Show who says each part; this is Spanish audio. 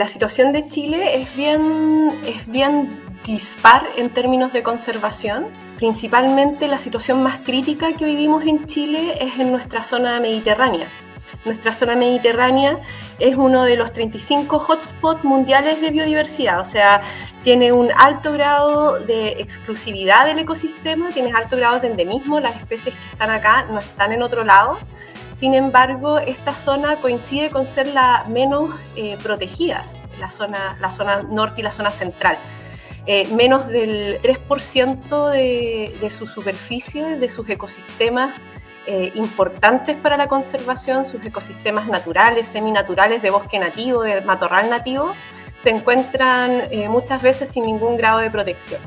Speaker 1: la situación de Chile es bien, dispar en términos de conservación. Principalmente la situación más crítica que vivimos en Chile es en nuestra zona mediterránea. Nuestra zona mediterránea es uno de los 35 hotspots mundiales de biodiversidad, o sea, tiene un alto grado de exclusividad del ecosistema, tiene alto grado de endemismo, las especies que están acá no están en otro lado. Sin embargo, esta zona coincide con ser la menos eh, protegida, la zona, la zona norte y la zona central. Eh, menos del 3% de, de, su superficie, de sus ecosistemas eh, importantes para la conservación, sus ecosistemas naturales, seminaturales, de bosque nativo, de matorral nativo, se encuentran muchas veces sin ningún grado de protección.